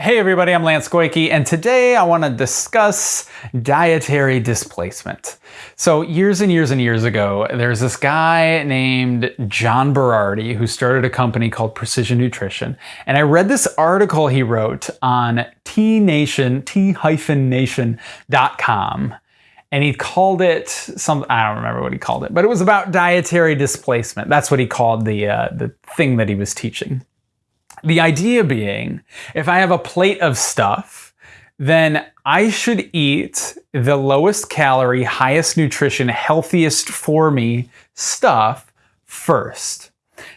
Hey everybody, I'm Lance Goyke, and today I want to discuss dietary displacement. So years and years and years ago, there's this guy named John Berardi who started a company called Precision Nutrition. And I read this article he wrote on T-Nation, T-Nation.com. And he called it some, I don't remember what he called it, but it was about dietary displacement. That's what he called the, uh, the thing that he was teaching. The idea being, if I have a plate of stuff, then I should eat the lowest calorie, highest nutrition, healthiest for me stuff first.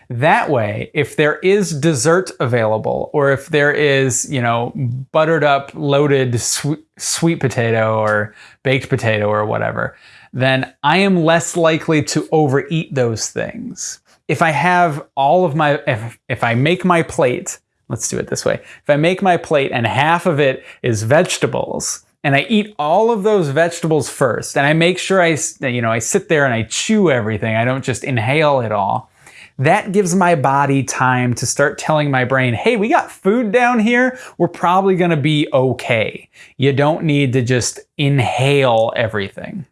That way, if there is dessert available, or if there is, you know, buttered up, loaded sweet, sweet potato or baked potato or whatever, then I am less likely to overeat those things if I have all of my, if, if I make my plate, let's do it this way. If I make my plate and half of it is vegetables, and I eat all of those vegetables first, and I make sure I, you know, I sit there and I chew everything. I don't just inhale it all. That gives my body time to start telling my brain, hey, we got food down here. We're probably going to be okay. You don't need to just inhale everything.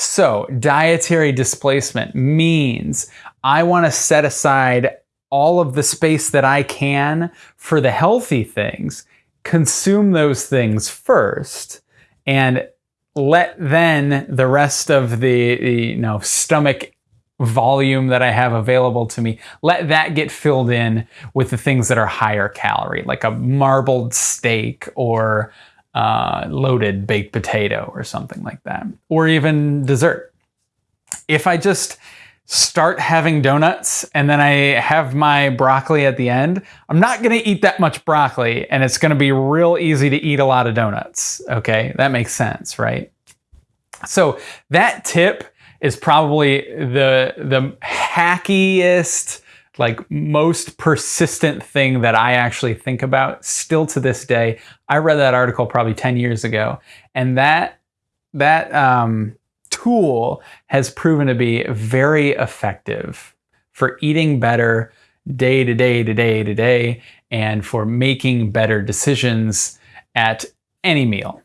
So dietary displacement means I want to set aside all of the space that I can for the healthy things, consume those things first, and let then the rest of the, the you know stomach volume that I have available to me, let that get filled in with the things that are higher calorie, like a marbled steak or uh, loaded baked potato or something like that, or even dessert. If I just start having donuts and then I have my broccoli at the end, I'm not going to eat that much broccoli and it's going to be real easy to eat a lot of donuts. Okay, that makes sense, right? So that tip is probably the the hackiest like most persistent thing that I actually think about still to this day. I read that article probably 10 years ago and that that um, tool has proven to be very effective for eating better day to day to day to day and for making better decisions at any meal.